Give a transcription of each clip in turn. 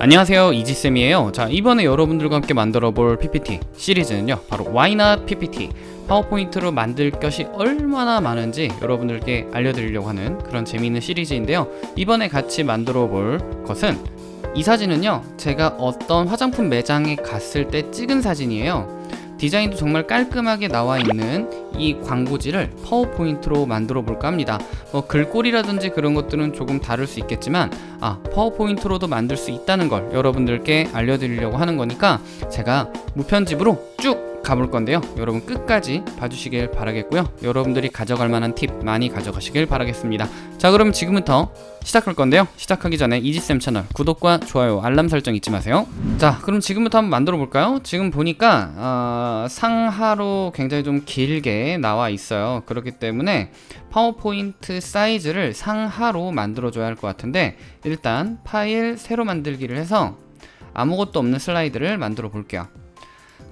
안녕하세요 이지쌤이에요. 자 이번에 여러분들과 함께 만들어 볼 PPT 시리즈는요 바로 Why Not PPT 파워포인트로 만들 것이 얼마나 많은지 여러분들께 알려드리려고 하는 그런 재미있는 시리즈인데요. 이번에 같이 만들어 볼 것은 이 사진은요 제가 어떤 화장품 매장에 갔을 때 찍은 사진이에요 디자인도 정말 깔끔하게 나와 있는 이 광고지를 파워포인트로 만들어 볼까 합니다. 뭐 글꼴이라든지 그런 것들은 조금 다를 수 있겠지만 아 파워포인트로도 만들 수 있다는 걸 여러분들께 알려드리려고 하는 거니까 제가 무편집으로 쭉 가볼 건데요. 여러분 끝까지 봐주시길 바라겠고요. 여러분들이 가져갈 만한 팁 많이 가져가시길 바라겠습니다. 자 그럼 지금부터 시작할 건데요. 시작하기 전에 이지쌤 채널 구독과 좋아요 알람 설정 잊지 마세요. 자 그럼 지금부터 한번 만들어 볼까요? 지금 보니까 어, 상하로 굉장히 좀 길게 나와 있어요. 그렇기 때문에 파워포인트 사이즈를 상하로 만들어 줘야 할 것 같은데 일단 파일 새로 만들기를 해서 아무것도 없는 슬라이드를 만들어 볼게요.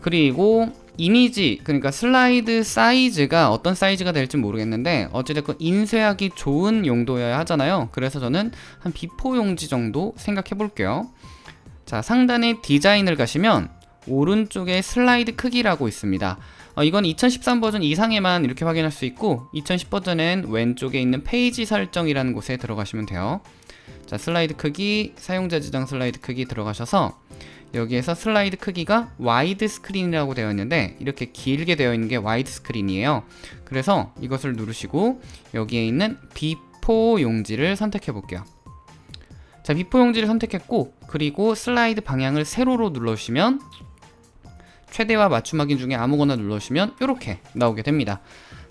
그리고 이미지 그러니까 슬라이드 사이즈가 어떤 사이즈가 될지 모르겠는데 어찌됐건 인쇄하기 좋은 용도여야 하잖아요. 그래서 저는 한 B4 용지 정도 생각해 볼게요. 자 상단에 디자인을 가시면 오른쪽에 슬라이드 크기라고 있습니다. 어, 이건 2013 버전 이상에만 이렇게 확인할 수 있고 2010 버전엔 왼쪽에 있는 페이지 설정이라는 곳에 들어가시면 돼요. 자 슬라이드 크기 사용자 지정 슬라이드 크기 들어가셔서 여기에서 슬라이드 크기가 와이드 스크린이라고 되어 있는데 이렇게 길게 되어 있는 게 와이드 스크린이에요. 그래서 이것을 누르시고 여기에 있는 B4 용지를 선택해 볼게요. 자 B4 용지를 선택했고 그리고 슬라이드 방향을 세로로 눌러주시면 최대와 맞춤 확인 중에 아무거나 눌러주시면 이렇게 나오게 됩니다.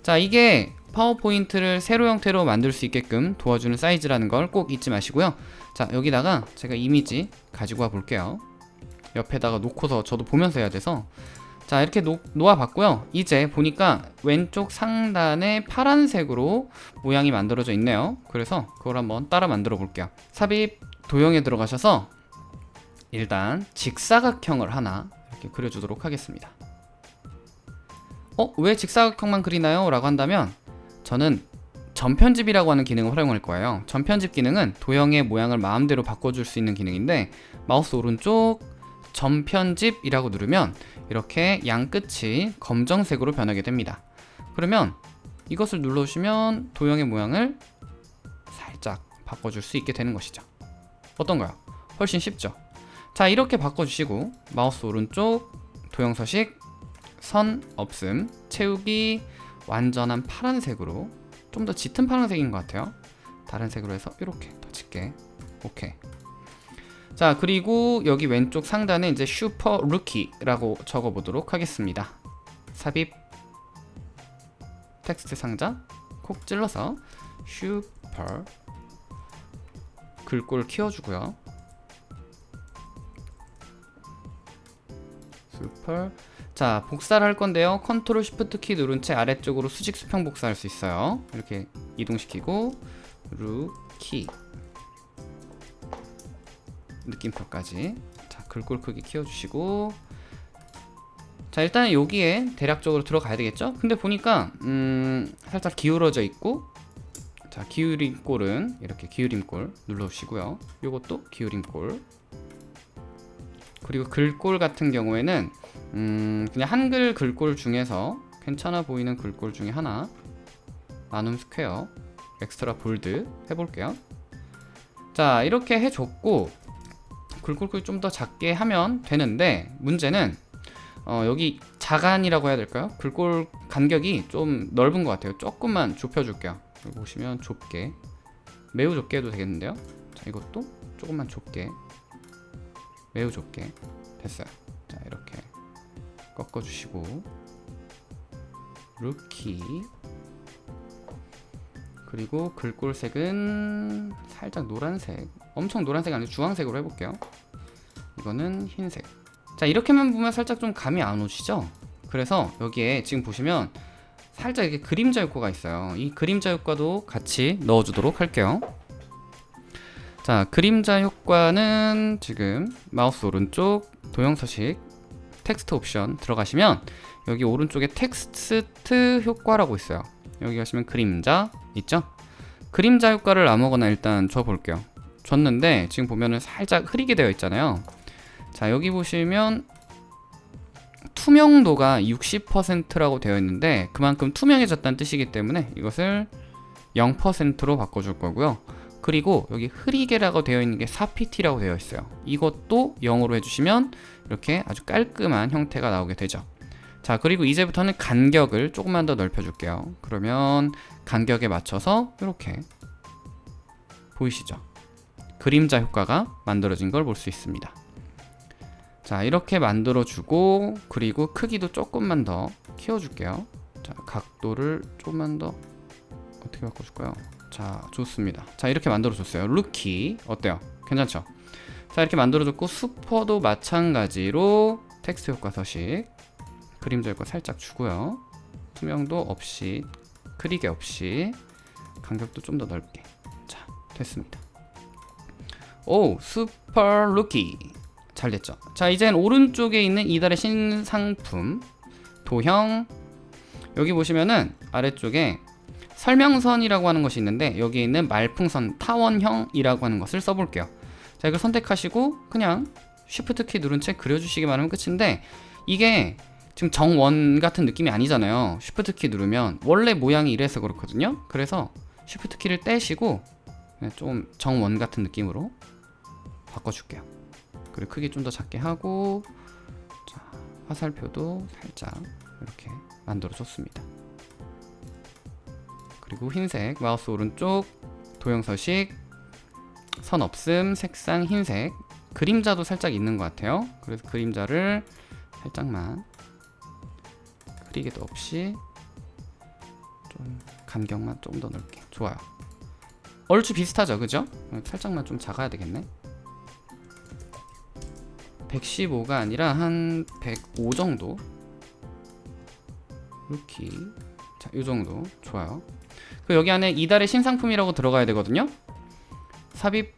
자 이게 파워포인트를 세로 형태로 만들 수 있게끔 도와주는 사이즈라는 걸 꼭 잊지 마시고요. 자 여기다가 제가 이미지 가지고 와 볼게요 옆에다가 놓고서 저도 보면서 해야 돼서. 자 이렇게 놓, 놓아봤고요. 이제 보니까 왼쪽 상단에 파란색으로 모양이 만들어져 있네요. 그래서 그걸 한번 따라 만들어 볼게요. 삽입 도형에 들어가셔서 일단 직사각형을 하나 이렇게 그려주도록 하겠습니다. 어? 왜 직사각형만 그리나요? 라고 한다면 저는 전편집이라고 하는 기능을 활용할 거예요. 전편집 기능은 도형의 모양을 마음대로 바꿔줄 수 있는 기능인데 마우스 오른쪽 전편집이라고 누르면 이렇게 양 끝이 검정색으로 변하게 됩니다. 그러면 이것을 눌러주시면 도형의 모양을 살짝 바꿔줄 수 있게 되는 것이죠. 어떤가요? 훨씬 쉽죠? 자 이렇게 바꿔주시고 마우스 오른쪽 도형 서식 선 없음 채우기 완전한 파란색으로 좀 더 짙은 파란색인 것 같아요. 다른 색으로 해서 이렇게 더 짙게. 오케이 자 그리고 여기 왼쪽 상단에 이제 슈퍼 루키라고 적어 보도록 하겠습니다. 삽입 텍스트 상자 콕 찔러서 슈퍼 글꼴 키워주고요. 슈퍼. 자 복사를 할 건데요. control shift 키 누른 채 아래쪽으로 수직 수평 복사할 수 있어요. 이렇게 이동시키고 루키 느낌표까지. 자 글꼴 크기 키워주시고. 자 일단 여기에 대략적으로 들어가야 되겠죠? 근데 보니까 음 살짝 기울어져 있고 자 기울임 꼴은 이렇게 기울임 꼴 눌러주시고요. 요것도 기울임 꼴. 그리고 글꼴 같은 경우에는 음 그냥 한글 글꼴 중에서 괜찮아 보이는 글꼴 중에 하나 나눔 스퀘어 extra bold 해볼게요. 자 이렇게 해줬고 글꼴 좀더 작게 하면 되는데 문제는 어, 여기 자간이라고 해야 될까요? 글꼴 간격이 좀 넓은 것 같아요. 조금만 좁혀줄게요. 보시면 좁게. 매우 좁게 해도 되겠는데요? 자 이것도 조금만 좁게. 매우 좁게. 됐어요. 자 이렇게 꺾어주시고. 루키. 그리고 글꼴색은 살짝 노란색. 엄청 노란색 아니고 주황색으로 해볼게요 이거는 흰색. 자 이렇게만 보면 살짝 좀 감이 안 오시죠? 그래서 여기에 지금 보시면 살짝 이렇게 그림자 효과가 있어요. 이 그림자 효과도 같이 넣어주도록 할게요. 자 그림자 효과는 지금 마우스 오른쪽 도형 서식 텍스트 옵션 들어가시면 여기 오른쪽에 텍스트 효과라고 있어요. 여기 가시면 그림자 있죠? 그림자 효과를 아무거나 일단 줘 볼게요. 줬는데 지금 보면은 살짝 흐리게 되어 있잖아요 자 여기 보시면 투명도가 60%라고 되어 있는데 그만큼 투명해졌다는 뜻이기 때문에 이것을 0%로 바꿔줄 거고요. 그리고 여기 흐리게라고 되어 있는 게 4pt라고 되어 있어요. 이것도 0으로 해주시면 이렇게 아주 깔끔한 형태가 나오게 되죠. 자 그리고 이제부터는 간격을 조금만 더 넓혀 줄게요. 그러면 간격에 맞춰서 이렇게 보이시죠? 그림자 효과가 만들어진 걸 볼 수 있습니다 자 이렇게 만들어 주고 그리고 크기도 조금만 더 키워 줄게요. 자 각도를 조금만 더 어떻게 바꿔줄까요? 자 좋습니다. 자 이렇게 만들어 줬어요. 루키 어때요? 괜찮죠? 자 이렇게 만들어 줬고 슈퍼도 마찬가지로 텍스트 효과 서식 그림자 효과 살짝 주고요. 투명도 없이 흐리게 없이 간격도 좀 더 넓게. 자 됐습니다. 오 슈퍼 루키 잘 됐죠. 자 이젠 오른쪽에 있는 이달의 신상품. 도형. 여기 보시면은 아래쪽에 설명선이라고 하는 것이 있는데 여기 있는 말풍선 타원형이라고 하는 것을 써볼게요. 자 이걸 선택하시고 그냥 쉬프트 키 누른 채 그려주시기만 하면 끝인데 이게 지금 정원 같은 느낌이 아니잖아요. 쉬프트 키 누르면 원래 모양이 이래서 그렇거든요. 그래서 쉬프트 키를 떼시고 그냥 좀 정원 같은 느낌으로 바꿔줄게요 그리고 크기 좀 더 작게 하고 자, 화살표도 살짝 이렇게 만들어 줬습니다. 그리고 흰색 마우스 오른쪽 도형 서식 선 없음 색상 흰색. 그림자도 살짝 있는 것 같아요. 그래서 그림자를 살짝만 흐리게도 없이 좀 간격만 조금 더 넓게. 좋아요. 얼추 비슷하죠? 그죠? 살짝만 좀 작아야 되겠네 115가 아니라 한 105 정도? 이렇게. 자, 이 정도. 좋아요. 그 여기 안에 이달의 신상품이라고 들어가야 되거든요. 삽입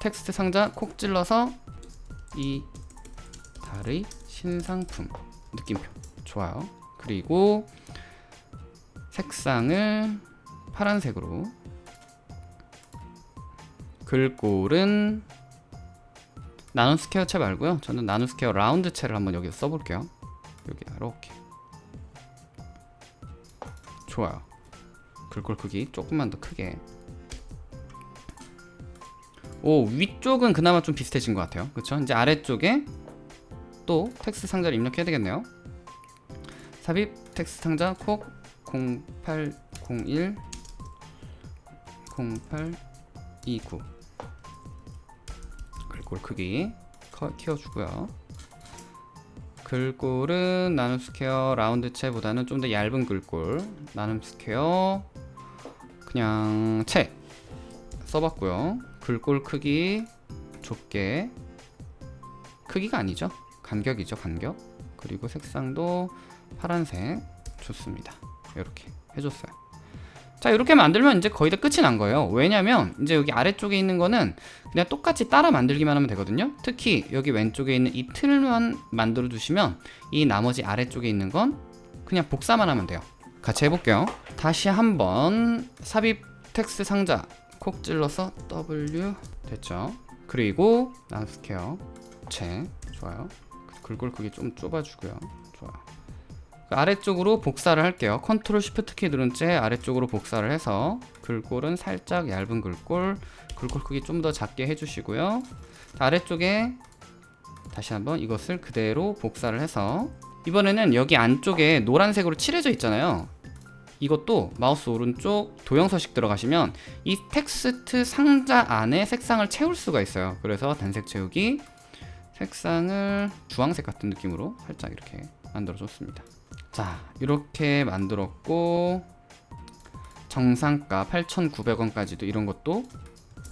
텍스트 상자 콕 찔러서 이 달의 신상품 느낌표. 좋아요. 그리고 색상을 파란색으로. 글꼴은 나눔 스퀘어 체 말고요. 저는 나눔 스퀘어 라운드 체를 한번 여기서 써볼게요. 여기 이렇게 좋아요. 글꼴 크기 조금만 더 크게. 오 위쪽은 그나마 좀 비슷해진 것 같아요. 그쵸? 이제 아래쪽에 또 텍스트 상자를 입력해야 되겠네요. 삽입 텍스트 상자 콕 0801 0829 글꼴 크기 커, 키워주고요. 글꼴은 나눔 스퀘어 라운드 체보다는 좀 더 얇은 글꼴. 나눔 스퀘어 그냥 체 써봤고요. 글꼴 크기 좁게. 크기가 아니죠. 간격이죠 간격. 그리고 색상도 파란색. 좋습니다. 이렇게 해줬어요 자 이렇게 만들면 이제 거의 다 끝이 난 거예요. 왜냐면 이제 여기 아래쪽에 있는 거는 그냥 똑같이 따라 만들기만 하면 되거든요. 특히 여기 왼쪽에 있는 이 틀만 만들어 두시면 이 나머지 아래쪽에 있는 건 그냥 복사만 하면 돼요. 같이 해볼게요. 다시 한번 삽입 텍스트 상자 콕 찔러서 W 됐죠? 그리고 나눔스퀘어. 체. 좋아요. 글꼴 크기 좀 좁아주고요. 좋 아래쪽으로 복사를 할게요. 컨트롤 쉬프트 키 누른 채 아래쪽으로 복사를 해서 글꼴은 살짝 얇은 글꼴 글꼴 크기 좀 더 작게 해주시고요. 아래쪽에 다시 한번 이것을 그대로 복사를 해서 이번에는 여기 안쪽에 노란색으로 칠해져 있잖아요. 이것도 마우스 오른쪽 도형 서식 들어가시면 이 텍스트 상자 안에 색상을 채울 수가 있어요. 그래서 단색 채우기 색상을 주황색 같은 느낌으로 살짝 이렇게 만들어 줬습니다 자 이렇게 만들었고 정상가 8,900원까지도 이런 것도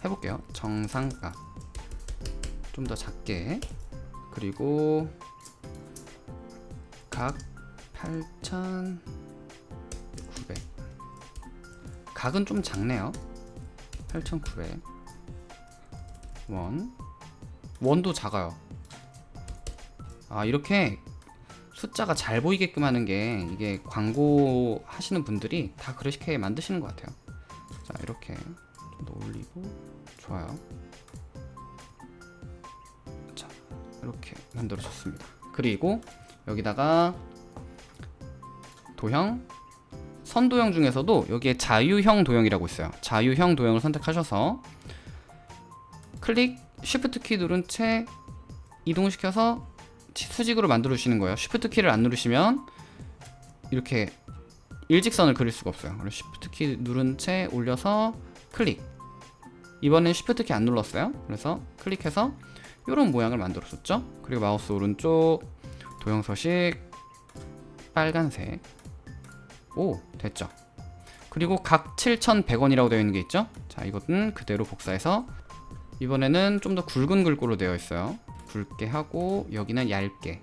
해볼게요. 정상가. 좀 더 작게. 그리고 각 8,900 각은 좀 작네요. 8,900 원. 원도 작아요. 아 이렇게 숫자가 잘 보이게끔 하는 게 이게 광고 하시는 분들이 다 그렇게 만드시는 것 같아요. 자 이렇게 좀 올리고 좋아요. 자 이렇게 만들어졌습니다. 그리고 여기다가 도형 선도형 중에서도 여기에 자유형 도형이라고 있어요. 자유형 도형을 선택하셔서 클릭 쉬프트 키 누른 채 이동시켜서 수직으로 만들어 주시는 거예요. 쉬프트 키를 안 누르시면 이렇게 일직선을 그릴 수가 없어요. 그래서 쉬프트 키 누른 채 올려서 클릭. 이번엔 쉬프트 키 안 눌렀어요. 그래서 클릭해서 이런 모양을 만들어 줬죠. 그리고 마우스 오른쪽 도형 서식 빨간색. 오, 됐죠. 그리고 각 7,100원이라고 되어 있는 게 있죠. 자, 이것은 그대로 복사해서 이번에는 좀 더 굵은 글꼴로 되어 있어요. 굵게 하고 여기는 얇게.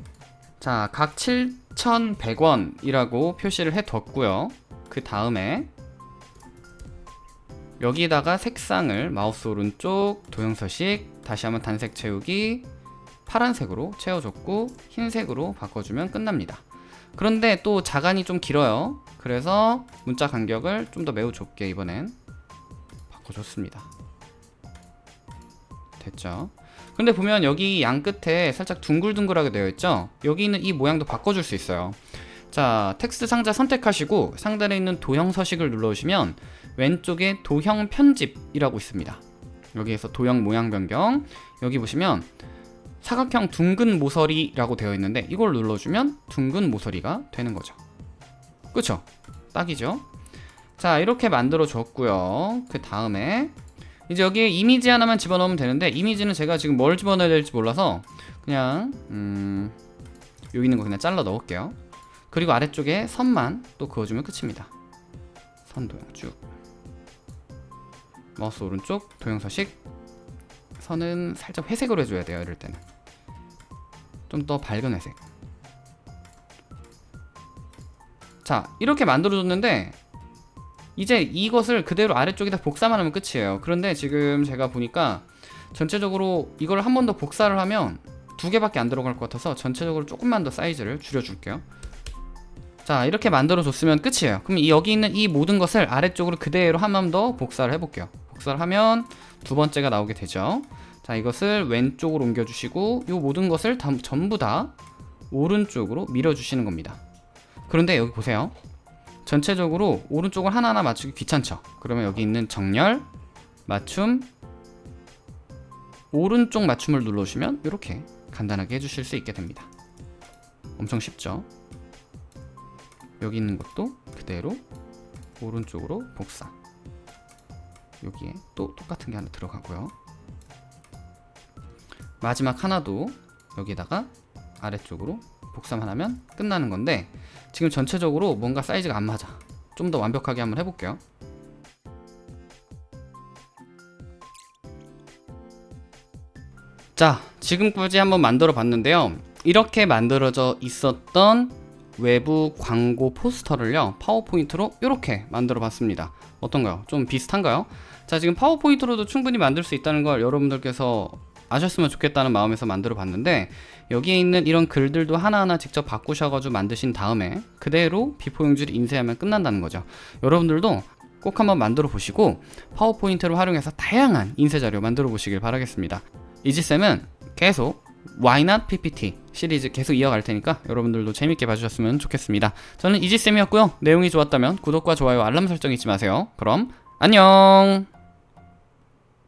자, 각 7,100원이라고 표시를 해뒀고요. 그 다음에 여기다가 색상을 마우스 오른쪽 도형 서식 다시 한번 단색 채우기 파란색으로 채워줬고 흰색으로 바꿔주면 끝납니다. 그런데 또 자간이 좀 길어요. 그래서 문자 간격을 좀 더 매우 좁게 이번엔 바꿔줬습니다. 됐죠? 근데 보면 여기 양 끝에 살짝 둥글둥글하게 되어 있죠? 여기 있는 이 모양도 바꿔줄 수 있어요. 자, 텍스트 상자 선택하시고 상단에 있는 도형 서식을 눌러주시면 왼쪽에 도형 편집이라고 있습니다. 여기에서 도형 모양 변경 여기 보시면 사각형 둥근 모서리라고 되어 있는데 이걸 눌러주면 둥근 모서리가 되는 거죠. 그쵸? 딱이죠? 자 이렇게 만들어 줬고요. 그 다음에 이제 여기에 이미지 하나만 집어넣으면 되는데 이미지는 제가 지금 뭘 집어넣어야 될지 몰라서 그냥 음, 여기 있는 거 그냥 잘라 넣을게요. 그리고 아래쪽에 선만 또 그어주면 끝입니다. 선 도형 쭉 마우스 오른쪽 도형 서식 선은 살짝 회색으로 해줘야 돼요 이럴 때는 좀 더 밝은 회색 자 이렇게 만들어줬는데 이제 이것을 그대로 아래쪽에다 복사만 하면 끝이에요. 그런데 지금 제가 보니까 전체적으로 이걸 한 번 더 복사를 하면 두 개밖에 안 들어갈 것 같아서 전체적으로 조금만 더 사이즈를 줄여줄게요. 자 이렇게 만들어 줬으면 끝이에요. 그럼 이 여기 있는 이 모든 것을 아래쪽으로 그대로 한 번 더 복사를 해볼게요. 복사를 하면 두 번째가 나오게 되죠. 자 이것을 왼쪽으로 옮겨 주시고 이 모든 것을 다, 전부 다 오른쪽으로 밀어 주시는 겁니다. 그런데 여기 보세요 전체적으로 오른쪽을 하나하나 맞추기 귀찮죠. 그러면 여기 있는 정렬 맞춤 오른쪽 맞춤을 눌러주시면 이렇게 간단하게 해주실 수 있게 됩니다. 엄청 쉽죠? 여기 있는 것도 그대로 오른쪽으로 복사. 여기에 또 똑같은 게 하나 들어가고요. 마지막 하나도 여기다가 아래쪽으로 복사만 하면 끝나는 건데 지금 전체적으로 뭔가 사이즈가 안 맞아 좀 더 완벽하게 한번 해볼게요 자 지금까지 한번 만들어 봤는데요 이렇게 만들어져 있었던 외부 광고 포스터를요 파워포인트로 이렇게 만들어 봤습니다 어떤가요? 좀 비슷한가요? 자 지금 파워포인트로도 충분히 만들 수 있다는 걸 여러분들께서 아셨으면 좋겠다는 마음에서 만들어 봤는데 여기에 있는 이런 글들도 하나하나 직접 바꾸셔가지고 만드신 다음에 그대로 B4 용지를 인쇄하면 끝난다는 거죠. 여러분들도 꼭 한번 만들어 보시고 파워포인트를 활용해서 다양한 인쇄 자료 만들어 보시길 바라겠습니다. 이지쌤은 계속 Why Not PPT 시리즈 계속 이어갈 테니까 여러분들도 재밌게 봐주셨으면 좋겠습니다. 저는 이지쌤이었고요. 내용이 좋았다면 구독과 좋아요 알람 설정 잊지 마세요. 그럼 안녕